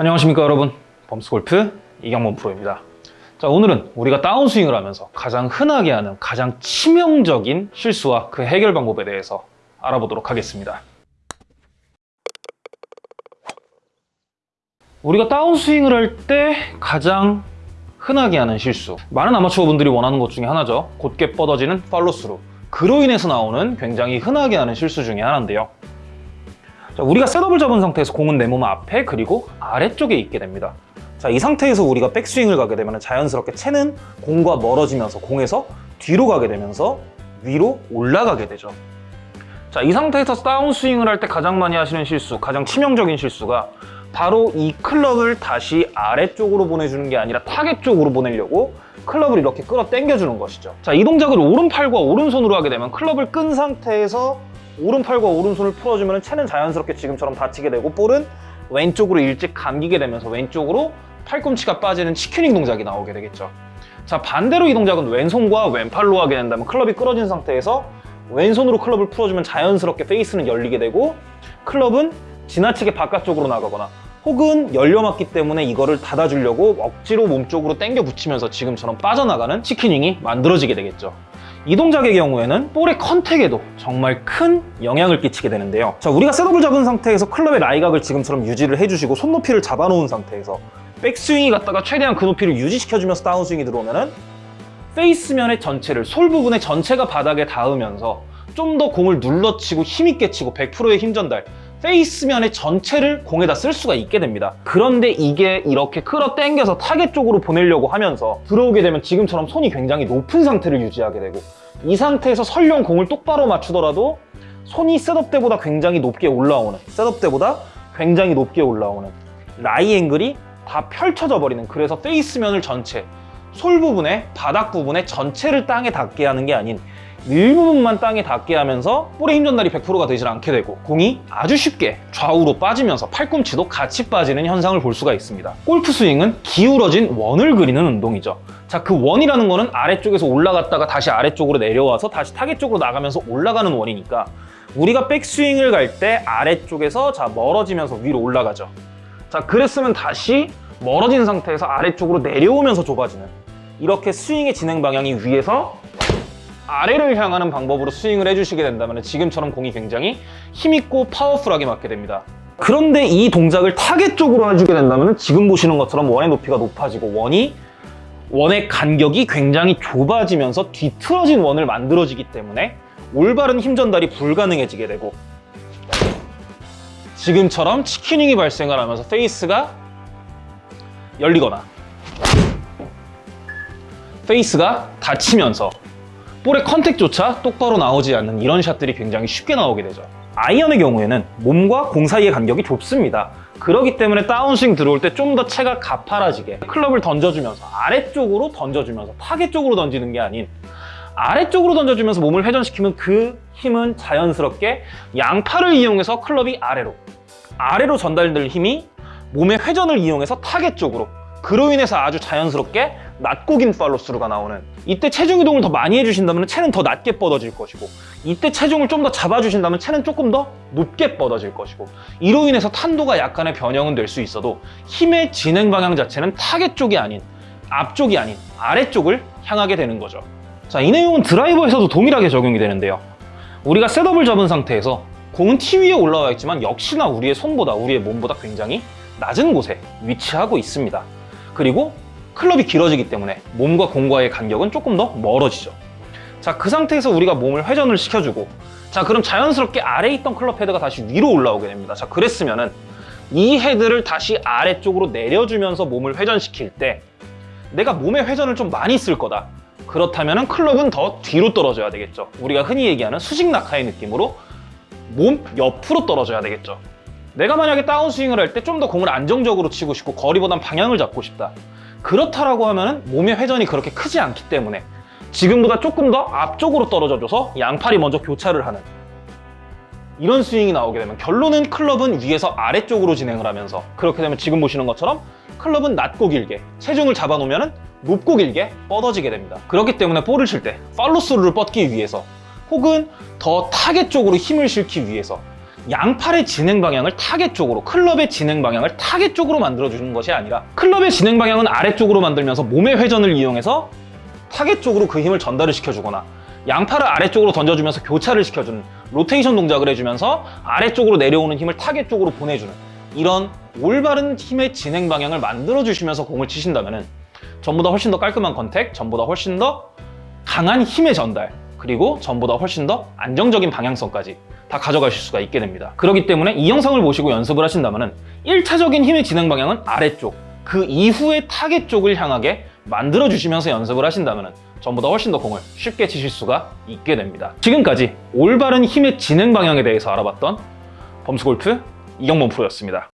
안녕하십니까 여러분. 범스골프 이경범 프로입니다. 자 오늘은 우리가 다운스윙을 하면서 가장 흔하게 하는 가장 치명적인 실수와 그 해결 방법에 대해서 알아보도록 하겠습니다. 우리가 다운스윙을 할 때 가장 흔하게 하는 실수. 많은 아마추어 분들이 원하는 것 중에 하나죠. 곧게 뻗어지는 팔로스루. 그로 인해서 나오는 굉장히 흔하게 하는 실수 중에 하나인데요 자, 우리가 셋업을 잡은 상태에서 공은 내 몸 앞에 그리고 아래쪽에 있게 됩니다. 자, 이 상태에서 우리가 백스윙을 가게 되면 자연스럽게 채는 공과 멀어지면서 공에서 뒤로 가게 되면서 위로 올라가게 되죠. 자, 이 상태에서 다운스윙을 할 때 가장 많이 하시는 실수, 가장 치명적인 실수가 바로 이 클럽을 다시 아래쪽으로 보내주는 게 아니라 타겟 쪽으로 보내려고 클럽을 이렇게 끌어 당겨주는 것이죠. 자, 이 동작을 오른팔과 오른손으로 하게 되면 클럽을 끈 상태에서 오른팔과 오른손을 풀어주면 채는 자연스럽게 지금처럼 다치게 되고 볼은 왼쪽으로 일찍 감기게 되면서 왼쪽으로 팔꿈치가 빠지는 치큐닝 동작이 나오게 되겠죠. 자 반대로 이 동작은 왼손과 왼팔로 하게 된다면 클럽이 끌어진 상태에서 왼손으로 클럽을 풀어주면 자연스럽게 페이스는 열리게 되고 클럽은 지나치게 바깥쪽으로 나가거나 혹은 열려맞기 때문에 이거를 닫아주려고 억지로 몸쪽으로 당겨 붙이면서 지금처럼 빠져나가는 치키닝이 만들어지게 되겠죠. 이 동작의 경우에는 볼의 컨택에도 정말 큰 영향을 끼치게 되는데요. 자 우리가 셋업을 잡은 상태에서 클럽의 라이각을 지금처럼 유지를 해주시고 손높이를 잡아놓은 상태에서 백스윙이 갔다가 최대한 그 높이를 유지시켜주면서 다운스윙이 들어오면은 페이스면의 전체를 솔 부분의 전체가 바닥에 닿으면서 좀 더 공을 눌러치고 힘있게 치고 100%의 힘 전달 페이스면의 전체를 공에다 쓸 수가 있게 됩니다. 그런데 이게 이렇게 끌어 당겨서 타겟 쪽으로 보내려고 하면서 들어오게 되면 지금처럼 손이 굉장히 높은 상태를 유지하게 되고 이 상태에서 설령 공을 똑바로 맞추더라도 손이 셋업 때보다 굉장히 높게 올라오는 셋업 때보다 굉장히 높게 올라오는 lie angle이 다 펼쳐져 버리는 그래서 페이스면을 전체 솔 부분에 바닥 부분에 전체를 땅에 닿게 하는 게 아닌 일부분만 땅에 닿게 하면서 볼의 힘 전달이 100%가 되질 않게 되고 공이 아주 쉽게 좌우로 빠지면서 팔꿈치도 같이 빠지는 현상을 볼 수가 있습니다. 골프 스윙은 기울어진 원을 그리는 운동이죠. 자, 그 원이라는 거는 아래쪽에서 올라갔다가 다시 아래쪽으로 내려와서 다시 타겟 쪽으로 나가면서 올라가는 원이니까 우리가 백스윙을 갈 때 아래쪽에서 자 멀어지면서 위로 올라가죠. 자, 그랬으면 다시 멀어진 상태에서 아래쪽으로 내려오면서 좁아지는 이렇게 스윙의 진행 방향이 위에서 아래를 향하는 방법으로 스윙을 해주시게 된다면 지금처럼 공이 굉장히 힘있고 파워풀하게 맞게 됩니다. 그런데 이 동작을 타겟 쪽으로 해주게 된다면 지금 보시는 것처럼 원의 높이가 높아지고 원이 원의 간격이 굉장히 좁아지면서 뒤틀어진 원을 만들어지기 때문에 올바른 힘 전달이 불가능해지게 되고 지금처럼 chicken wing이 발생을 하면서 페이스가 열리거나 페이스가 닫히면서 볼의 컨택조차 똑바로 나오지 않는 이런 샷들이 굉장히 쉽게 나오게 되죠. 아이언의 경우에는 몸과 공 사이의 간격이 좁습니다. 그렇기 때문에 다운스윙 들어올 때 좀더 채가 가파라지게 클럽을 던져주면서 아래쪽으로 던져주면서 타겟 쪽으로 던지는 게 아닌 아래쪽으로 던져주면서 몸을 회전시키면 그 힘은 자연스럽게 양팔을 이용해서 클럽이 아래로 아래로 전달될 힘이 몸의 회전을 이용해서 타겟 쪽으로 그로 인해서 아주 자연스럽게 낮고 긴 팔로스루가 나오는 이때 체중 이동을 더 많이 해주신다면 채는 더 낮게 뻗어질 것이고 이때 체중을 좀 더 잡아주신다면 채는 조금 더 높게 뻗어질 것이고 이로 인해서 탄도가 약간의 변형은 될 수 있어도 힘의 진행 방향 자체는 타겟 쪽이 아닌 앞쪽이 아닌 아래쪽을 향하게 되는 거죠. 자, 이 내용은 드라이버에서도 동일하게 적용이 되는데요. 우리가 셋업을 잡은 상태에서 공은 티 위에 올라와 있지만 역시나 우리의 손보다 우리의 몸보다 굉장히 낮은 곳에 위치하고 있습니다 그리고 클럽이 길어지기 때문에 몸과 공과의 간격은 조금 더 멀어지죠. 자 그 상태에서 우리가 몸을 회전을 시켜주고 자 그럼 자연스럽게 아래에 있던 클럽 헤드가 다시 위로 올라오게 됩니다. 자 그랬으면은 이 헤드를 다시 아래쪽으로 내려주면서 몸을 회전시킬 때 내가 몸의 회전을 좀 많이 쓸 거다. 그렇다면 클럽은 더 뒤로 떨어져야 되겠죠. 우리가 흔히 얘기하는 수직 낙하의 느낌으로 몸 옆으로 떨어져야 되겠죠 내가 만약에 다운스윙을 할 때 좀 더 공을 안정적으로 치고 싶고 거리보단 방향을 잡고 싶다. 그렇다라고 하면 몸의 회전이 그렇게 크지 않기 때문에 지금보다 조금 더 앞쪽으로 떨어져줘서 양팔이 먼저 교차를 하는 이런 스윙이 나오게 되면 결론은 클럽은 위에서 아래쪽으로 진행을 하면서 그렇게 되면 지금 보시는 것처럼 클럽은 낮고 길게 체중을 잡아놓으면 높고 길게 뻗어지게 됩니다. 그렇기 때문에 볼을 칠 때 팔로스루를 뻗기 위해서 혹은 더 타겟 쪽으로 힘을 실기 위해서 양팔의 진행 방향을 타겟 쪽으로, 클럽의 진행 방향을 타겟 쪽으로 만들어주는 것이 아니라 클럽의 진행 방향은 아래쪽으로 만들면서 몸의 회전을 이용해서 타겟 쪽으로 그 힘을 전달을 시켜주거나 양팔을 아래쪽으로 던져주면서 교차를 시켜주는 로테이션 동작을 해주면서 아래쪽으로 내려오는 힘을 타겟 쪽으로 보내주는 이런 올바른 힘의 진행 방향을 만들어주시면서 공을 치신다면 전보다 훨씬 더 깔끔한 contact, 전보다 훨씬 더 강한 힘의 전달, 그리고 전보다 훨씬 더 안정적인 방향성까지 다 가져가실 수가 있게 됩니다. 그렇기 때문에 이 영상을 보시고 연습을 하신다면 1차적인 힘의 진행 방향은 아래쪽, 그 이후의 타겟 쪽을 향하게 만들어 주시면서 연습을 하신다면 전보다 훨씬 더 공을 쉽게 치실 수가 있게 됩니다. 지금까지 올바른 힘의 진행 방향에 대해서 알아봤던 범스골프 이경범 프로였습니다.